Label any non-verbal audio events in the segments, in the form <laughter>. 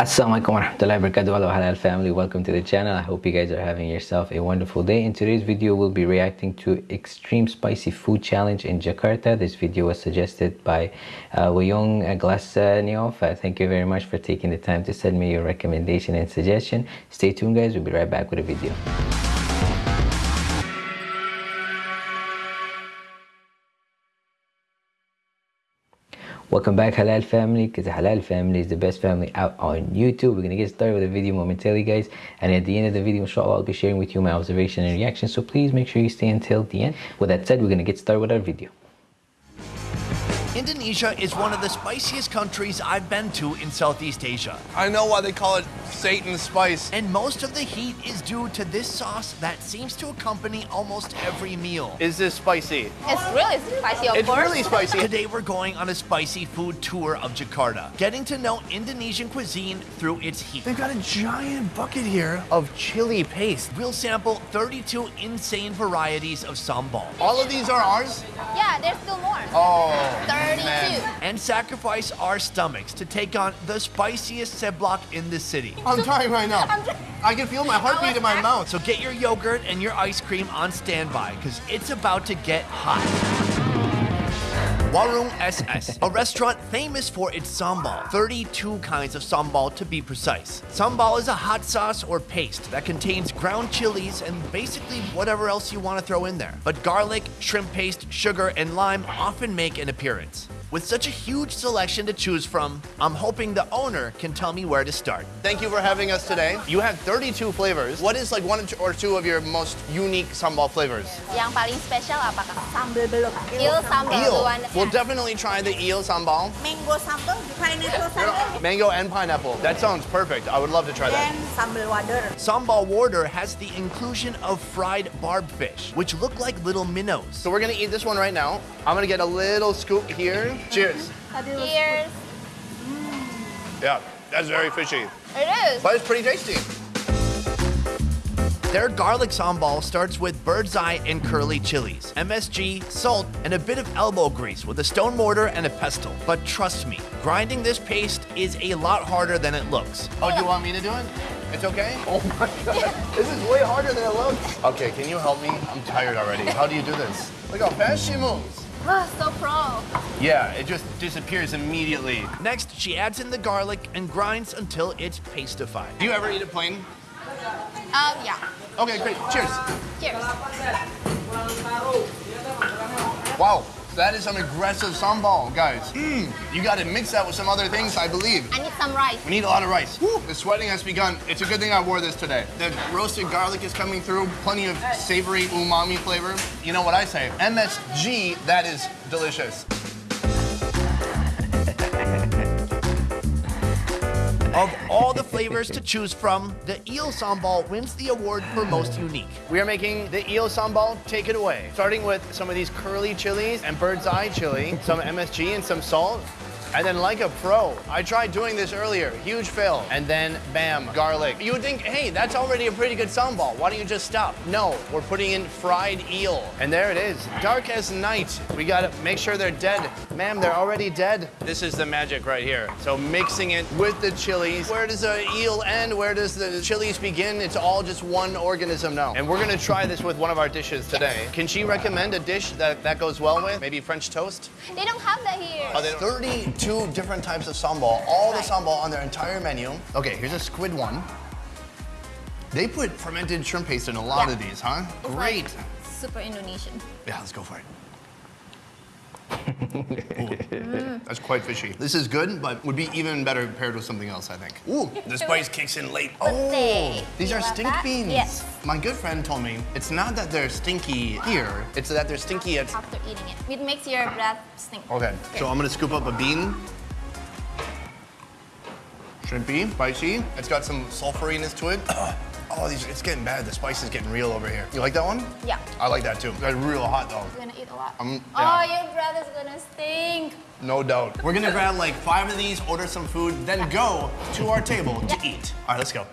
Assalamualaikum warahmatullahi wabarakatuh. Hello halal family. Welcome to the channel. I hope you guys are having yourself a wonderful day. In today's video we'll be reacting to extreme spicy food challenge in jakarta. This video was suggested by uh, Glasnioff. Uh, thank you very much for taking the time to send me your recommendation and suggestion. Stay tuned guys. We'll be right back with a video Welcome back Halal family because Halal family is the best family out on YouTube. We're going to get started with the video momentarily guys and at the end of the video inshallah I'll be sharing with you my observation and reaction so please make sure you stay until the end. With that said we're going to get started with our video. Indonesia is one of the spiciest countries I've been to in Southeast Asia. I know why they call it Satan's spice. And most of the heat is due to this sauce that seems to accompany almost every meal. Is this spicy? It's really spicy, of It's course. really spicy. <laughs> Today we're going on a spicy food tour of Jakarta, getting to know Indonesian cuisine through its heat. They've got a giant bucket here of chili paste. We'll sample 32 insane varieties of sambal All of these are ours? Yeah, there's still more. Oh, 32. and sacrifice our stomachs to take on the spiciest seblak in the city. I'm trying right now. I'm I can feel my heartbeat in my mouth. So get your yogurt and your ice cream on standby because it's about to get hot. Warung SS, a restaurant famous for its sambal. 32 kinds of sambal to be precise. Sambal is a hot sauce or paste that contains ground chilies and basically whatever else you want to throw in there. But garlic, shrimp paste, sugar, and lime often make an appearance. With such a huge selection to choose from, I'm hoping the owner can tell me where to start. Thank you for having us today. You have 32 flavors. What is like one or two of your most unique sambal flavors? Yang paling spesial apakah? Sambal belut. Eel sambal. Eel. We'll definitely try the eel sambal. mango sambal, pineapple sambal, Mango and pineapple. That sounds perfect. I would love to try that. and sambal wader. Sambal wader has the inclusion of fried barb fish, which look like little minnows. So we're gonna eat this one right now. I'm gonna get a little scoop here. Cheers. Cheers. Mm. Yeah, that's very fishy, It is. but it's pretty tasty. Their garlic sambal starts with bird's eye and curly chilies, MSG, salt, and a bit of elbow grease with a stone mortar and a pestle. But trust me, grinding this paste is a lot harder than it looks. Oh, do you want me to do it? It's okay? <laughs> Oh my god. This is way harder than it looks. Okay, can you help me? I'm tired already. How do you do this? Look how fast she moves. Wah, so pro. Yeah, it just disappears immediately. Next, she adds in the garlic and grinds until it's pastified. Do you ever eat it plain? Um, yeah. Okay, great. Cheers. Cheers. Wow, that is some aggressive sambal, guys. Mmm, you gotta mix that with some other things, I believe. I need some rice. We need a lot of rice. Woo, the sweating has begun. It's a good thing I wore this today. The roasted garlic is coming through, plenty of savory umami flavor. You know what I say? MSG, that is delicious. Of all the flavors to choose from, the eel sambal wins the award for most unique. We are making the eel sambal. Take it away. Starting with some of these curly chilies and bird's eye chili, some MSG and some salt. And then like a pro, I tried doing this earlier, huge fail. And then bam, garlic. You would think, hey, that's already a pretty good sambal. Why don't you just stop? No, we're putting in fried eel. And there it is, dark as night. We gotta make sure they're dead. Ma'am, they're already dead. This is the magic right here. So mixing it with the chilies. Where does the eel end? Where does the chilies begin? It's all just one organism now. And we're gonna try this with one of our dishes today. Can she recommend a dish that that goes well with? Maybe French toast? They don't have that here. Oh, they don't- 32 different types of sambal, all the sambal on their entire menu. Okay, here's a squid one. They put fermented shrimp paste in a lot Yeah. of these, huh? It's like Great. super Indonesian. Yeah, let's go for it. <laughs> Ooh, That's quite fishy. This is good, but would be even better paired with something else, I think. Ooh, the spice kicks in late. Oh, these You are stink that? beans. Yes. My good friend told me it's not that they're stinky here, it's that they're stinky at After eating it. It makes your breath stink. Okay, so I'm gonna scoop up a bean. Shrimpy, spicy. It's got some sulfuriness to it. <clears throat> Oh, these, it's getting bad. The spice is getting real over here. You like that one? Yeah. I like that too. It's real hot though. You're gonna eat a lot. Um, Oh, yeah. your breath is gonna stink. No doubt. We're gonna grab like five of these, order some food, then go to our table to eat. All right, let's go.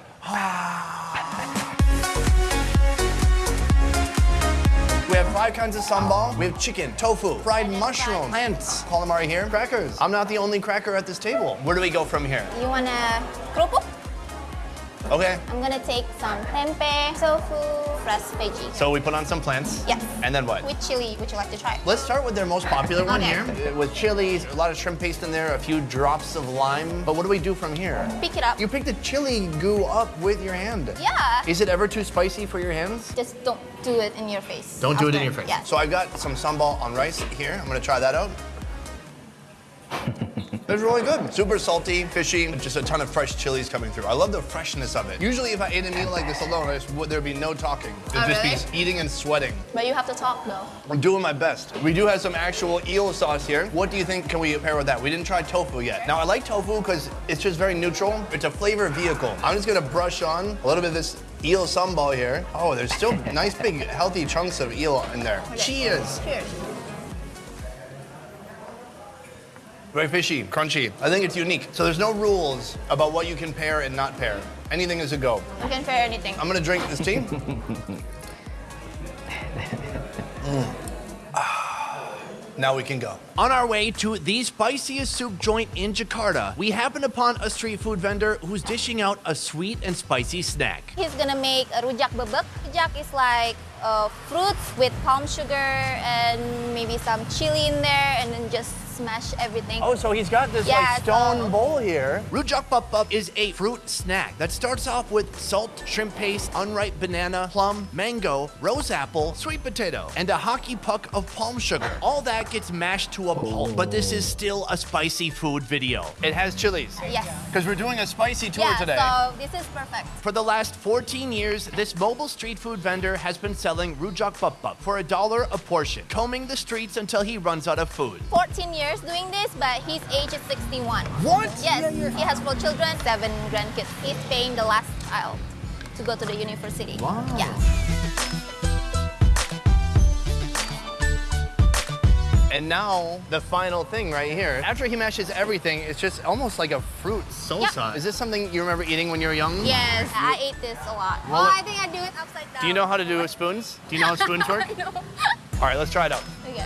We have five kinds of sambal. We have chicken, tofu, fried mushrooms, plants, calamari here, crackers. I'm not the only cracker at this table. Where do we go from here? You wanna kerupuk? Okay. I'm gonna take some tempeh, tofu, fresh veggie. So we put on some plants. Yes. And then what? With chili, would you like to try? Let's start with their most popular one Okay. here. Uh, with chilies, a lot of shrimp paste in there, a few drops of lime. But what do we do from here? Pick it up. You pick the chili goo up with your hand. Yeah. Is it ever too spicy for your hands? Just don't do it in your face. Don't do it in your face. Yeah. So I've got some sambal on rice here. I'm gonna try that out. It's really good. Super salty, fishy, just a ton of fresh chilies coming through. I love the freshness of it. Usually if I ate a meal like this alone, I just would, there'd be no talking. It'd Oh, just really? be eating and sweating. But you have to talk though. I'm doing my best. We do have some actual eel sauce here. What do you think can we pair with that? We didn't try tofu yet. Now I like tofu because it's just very neutral. It's a flavor vehicle. I'm just gonna brush on a little bit of this eel sambal here. Oh, there's still <laughs> nice big healthy chunks of eel in there. Cheers. Cheers. Very fishy, crunchy. I think it's unique. So there's no rules about what you can pair and not pair. Anything is a go. You can pair anything. I'm gonna drink this tea. Mm. <laughs> Ah. <sighs> Now we can go. On our way to the spiciest soup joint in Jakarta, we happen upon a street food vendor who's dishing out a sweet and spicy snack. He's gonna make a rujak bebek. Rujak is like uh, fruits with palm sugar and maybe some chili in there and then just smash everything. Oh, so he's got this Yeah, like stone so- bowl here. Rujak Pup is a fruit snack that starts off with salt, shrimp paste, unripe banana, plum, mango, rose apple, sweet potato, and a hockey puck of palm sugar. All that gets mashed to a pulp, but this is still a spicy food video. It has chilies. Yes. Because we're doing a spicy tour Yeah, today. so this is perfect. For the last 14 years, this mobile street food vendor has been selling Selling rujak Pup for a dollar a portion, combing the streets until he runs out of food. 14 years doing this, but his age is 61. What? Yes, he has four children, seven grandkids. He's paying the last child to go to the university. Wow. Yeah. And now the final thing right here. After he mashes everything, it's just almost like a fruit salsa. Yeah. Is this something you remember eating when you were young? Yes, I ate this a lot. Well- oh, I think I do it upside down. Do you know how to do spoons? Do you know how spoons <laughs> work? I know. All right, let's try it out. okay.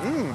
Mmm.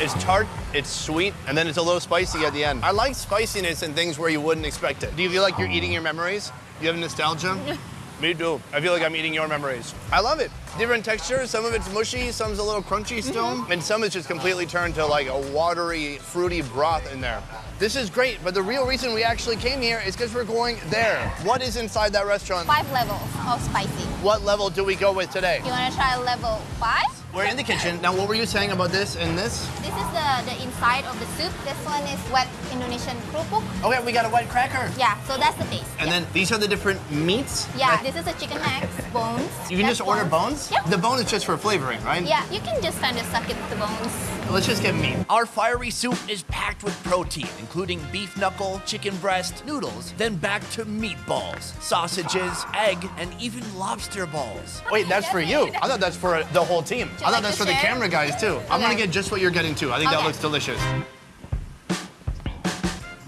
It's tart, it's sweet, and then it's a little spicy at the end. I like spiciness in things where you wouldn't expect it. Do you feel like you're eating your memories? Do you have nostalgia? <laughs> Me too. I feel like I'm eating your memories. I love it. Different textures. Some of it's mushy, some's a little crunchy mm-hmm. still, and some is just completely turned to like a watery, fruity broth in there. This is great, but the real reason we actually came here is because we're going there. What is inside that restaurant? Five levels of spicy. What level do we go with today? You want to try level five? We're in the kitchen. Now, what were you saying about this and this? This is the, the inside of the soup. This one is wet Indonesian kerupuk. Okay, we got a white cracker. Yeah, so that's the taste. And yeah. then these are the different meats? Yeah, this is a chicken neck, bones. You can That's just order bones? Yeah. The bone is just for flavoring, right? Yeah, you can just kind of suck it with the bones. Let's just get meat. Our fiery soup is packed with protein, including beef knuckle, chicken breast, noodles, then back to meatballs, sausages, egg, and even lobster balls. Wait, that's for you. I thought that's for the whole team. I thought that's for the camera guys too. I'm gonna get just what you're getting too. I think that looks delicious.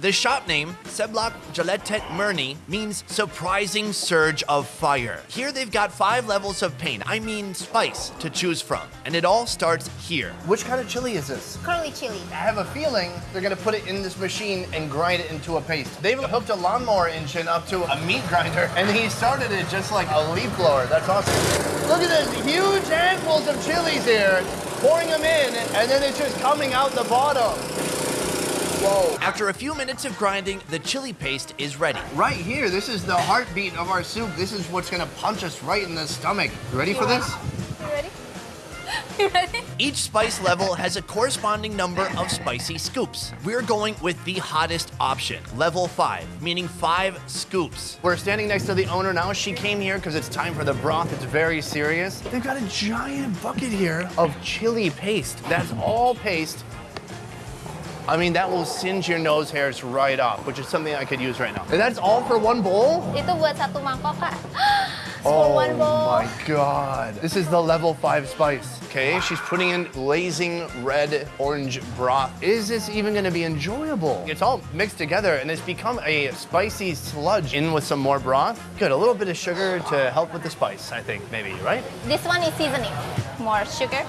The shop name, Seblak Jeletet Murni, means surprising surge of fire. Here they've got five levels of pain, I mean spice, to choose from. And it all starts here. Which kind of chili is this? Curly chili. I have a feeling they're gonna put it in this machine and grind it into a paste. They've hooked a lawnmower engine up to a meat grinder, and he started it just like a leaf blower. That's awesome. Look at this huge handfuls of chilies here, pouring them in, and then it's just coming out the bottom. Whoa. After a few minutes of grinding, the chili paste is ready. Right here, this is the heartbeat of our soup. This is what's gonna punch us right in the stomach. You ready for this? You ready? <laughs> You ready? Each spice level has a corresponding number of spicy scoops. We're going with the hottest option, level 5, meaning 5 scoops. We're standing next to the owner now. She came here because it's time for the broth. It's very serious. They've got a giant bucket here of chili paste. That's all paste. I mean, that will singe your nose hairs right off, which is something I could use right now. And that's all for one bowl? Itu buat satu mangkok, Kak. <gasps> for oh one bowl. Oh my god. This is the level five spice. Okay, she's putting in blazing red orange broth. Is this even gonna be enjoyable? It's all mixed together and it's become a spicy sludge in with some more broth. Good, a little bit of sugar to help with the spice, I think, maybe, right? This one is seasoning. More sugar.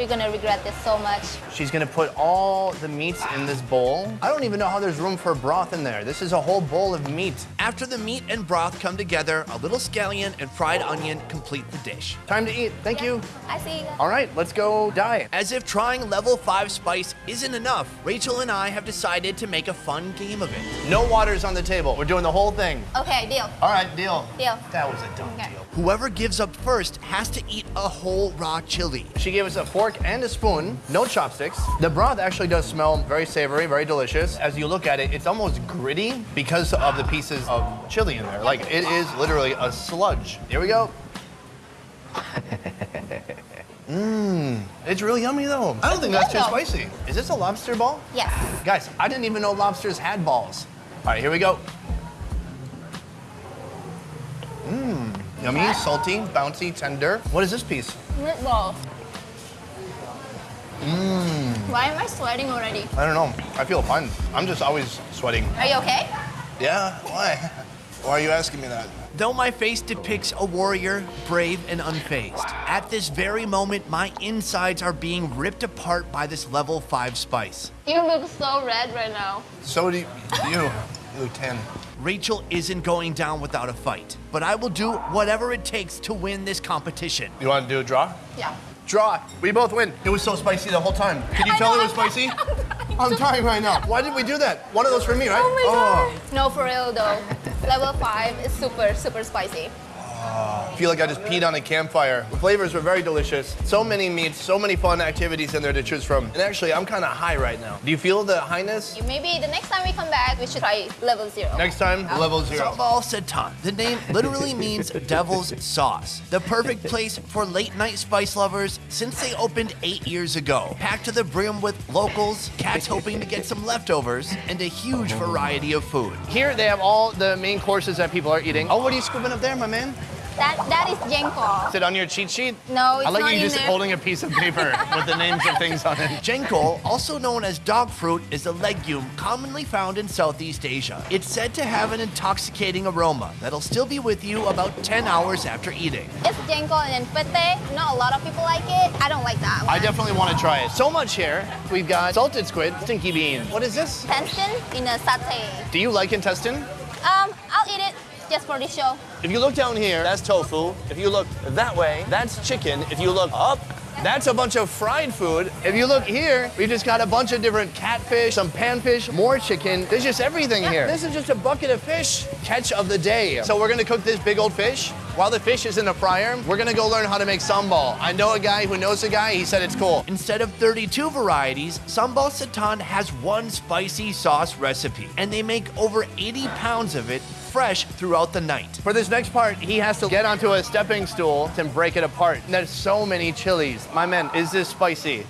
We're gonna regret this so much. She's gonna put all the meats in this bowl. I don't even know how there's room for broth in there. This is a whole bowl of meat. After the meat and broth come together, a little scallion and fried onion complete the dish. Time to eat. Thank you. I see. All right, let's go die. As if trying level 5 spice isn't enough, Rachel and I have decided to make a fun game of it. No waters on the table. We're doing the whole thing. Okay, deal. All right, deal. Deal. That was a dumb Okay. deal. Whoever gives up first has to eat a whole raw chili. She gave us a fork and a spoon, no chopsticks. The broth actually does smell very savory, very delicious. As you look at it, it's almost gritty because of the pieces of chili in there. Like it is literally a sludge. Here we go. <laughs> Mmm, it's really yummy though. I don't think that's too spicy. Is this a lobster ball? Yes. Guys, I didn't even know lobsters had balls. All right, here we go. Mmm, yummy, salty, bouncy, tender. What is this piece? Meatball. Mmm. Why am I sweating already? I don't know. I feel fine. I'm just always sweating. Are you okay? Yeah? Why? <laughs> Why are you asking me that? Though my face depicts a warrior, brave and unfazed, at this very moment, my insides are being ripped apart by this level 5 spice. You look so red right now. So do you. You, you look 10. Rachel isn't going down without a fight, but I will do whatever it takes to win this competition. You want to do a draw? Yeah. Draw. We both win. It was so spicy the whole time. Can you I tell know, it was <laughs> I'm spicy? I'm dying right now. Why did we do that? One of those for me, right? Oh my oh. god. No, for real though. Level 5 is super, super spicy. I feel like I just peed on a campfire. The flavors were very delicious. So many meats, so many fun activities in there to choose from. And actually, I'm kind of high right now. Do you feel the highness? Maybe the next time we come back, we should try level 0. Next time, level zero. Sambal Satan. The name literally <laughs> means devil's sauce. The perfect place for late night spice lovers since they opened eight years ago. Packed to the brim with locals, cats hoping to get some leftovers, and a huge variety of food. Here they have all the main courses that people are eating. Oh, what are you scooping up there, my man? That, that is jengkol. Is it on your cheat sheet? No, it's I like not you in just there. holding a piece of paper with the names of things on it. Jengkol, also known as dog fruit, is a legume commonly found in Southeast Asia. It's said to have an intoxicating aroma that'll still be with you about 10 hours after eating. It's jengkol and then pete. Not a lot of people like it. I don't like that one. I definitely want to try it. So much here. We've got salted squid, stinky bean. What is this? Intestine in a satay. Do you like intestine? Um, I'll eat it just for this show. If you look down here, that's tofu. If you look that way, that's chicken. If you look up, that's a bunch of fried food. If you look here, we just got a bunch of different catfish, some panfish, more chicken. There's just everything here. This is just a bucket of fish. Catch of the day. So we're gonna cook this big old fish. While the fish is in the fryer, we're gonna go learn how to make sambal. I know a guy who knows a guy, he said it's cool. Instead of 32 varieties, Sambal Satan has one spicy sauce recipe, and they make over 80 pounds of it fresh throughout the night. For this next part, he has to get onto a stepping stool and break it apart. There's so many chilies. My man, is this spicy?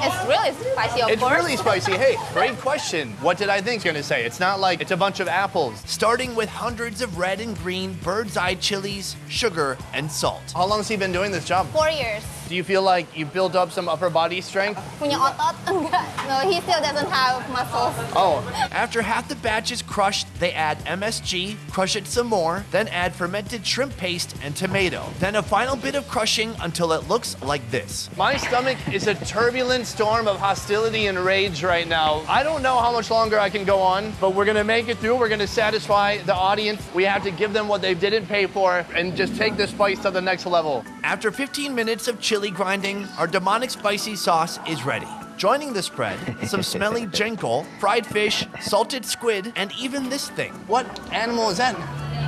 It's really spicy, of It's course. really spicy. Hey, great question. What did I think it's gonna say? It's not like it's a bunch of apples. Starting with hundreds of red and green bird's eye chilies, sugar, and salt. How long has he been doing this job? Four years. Do you feel like you built up some upper body strength? Punya otot? <laughs> Enggak. No, he still doesn't have muscles. Oh, After half the batch is crushed, they add MSG, crush it some more, then add fermented shrimp paste and tomato. Then a final bit of crushing until it looks like this. my stomach is a turbulent storm of hostility and rage right now. I don't know how much longer I can go on, but we're gonna make it through. We're gonna satisfy the audience. We have to give them what they didn't pay for and just take the spice to the next level. After 15 minutes of chili grinding, our demonic spicy sauce is ready. Joining the spread, some smelly <laughs> jengkol, fried fish, salted squid, and even this thing. What animal is that?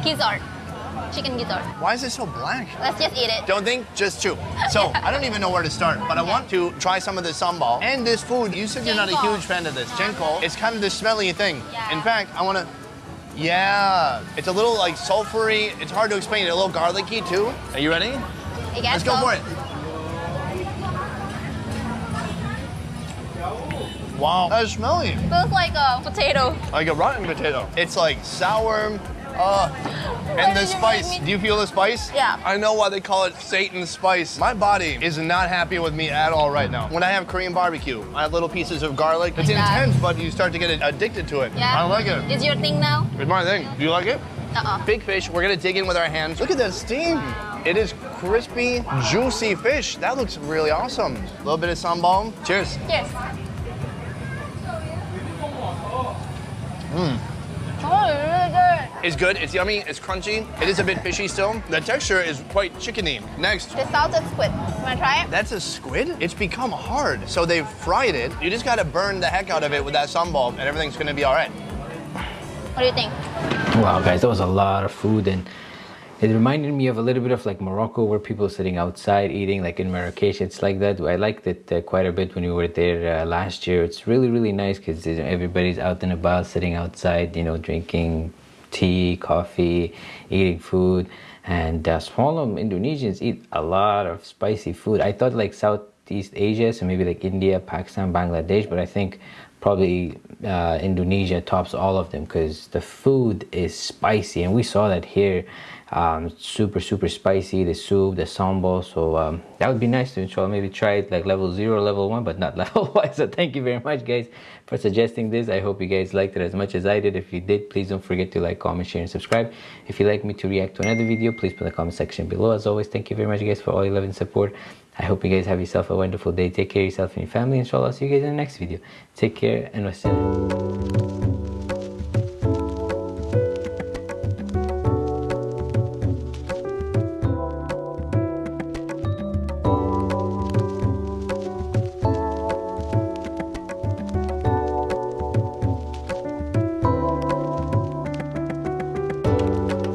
Gizzard. Chicken gizzard. Why is it so black? Let's just eat it. Don't think, just chew. So, <laughs> I don't even know where to start, but I want to try some of this sambal. And this food, you said you're not a huge fan of this. Jengkol. It's kind of this smelly thing. Yeah. In fact, I want to, yeah. It's a little like sulfury. It's hard to explain. A little garlicky too. Are you ready? I Let's go so. for it. Wow, that's smelly. Smells like a potato. Like a rotten potato. It's like sour, uh, And the spice. Do you feel the spice? Yeah. I know why they call it Satan's spice. My body is not happy with me at all right now. When I have Korean barbecue, I have little pieces of garlic. It's Like that. intense, but you start to get addicted to it. Yeah. I like it. It's your thing now? It's my thing. Do you like it? Uh-uh. Big fish. We're gonna dig in with our hands. Look at that steam. It is crispy, juicy fish. That looks really awesome. A little bit of sambal. Cheers. Cheers. Yes. Oh, it's really good. It's good. It's yummy. It's crunchy. It is a bit fishy still. The texture is quite chickeny. Next. The salted squid. Wanna try it? That's a squid? It's become hard. So they've fried it. You just gotta burn the heck out of it with that sambal and everything's gonna be all right. What do you think? Wow, guys, that was a lot of food, and it reminded me of a little bit of like Morocco, where people are sitting outside eating, like in Marrakesh. It's like that. I liked it uh, quite a bit when we were there uh, last year. It's really, really nice because everybody's out and about, sitting outside, you know, drinking tea, coffee, eating food. And uh, Smalam Indonesians eat a lot of spicy food. I thought like Southeast Asia, so maybe like India, Pakistan, Bangladesh, but I think probably uh, Indonesia tops all of them because the food is spicy, and we saw that here. Um, super super spicy. The soup the sambal. So um, that would be nice to inshallah maybe try it like level 0 level 1 but not <laughs> level 1 so thank you very much guys for suggesting this. I hope you guys liked it as much as I did. If you did please don't forget to like comment share and subscribe. If you'd like me to react to another video please put in the comment section below. As always thank you very much guys for all your love and support. I hope you guys have yourself a wonderful day. Take care of yourself and your family. Inshallah see you guys in the next video. Take care and wassalam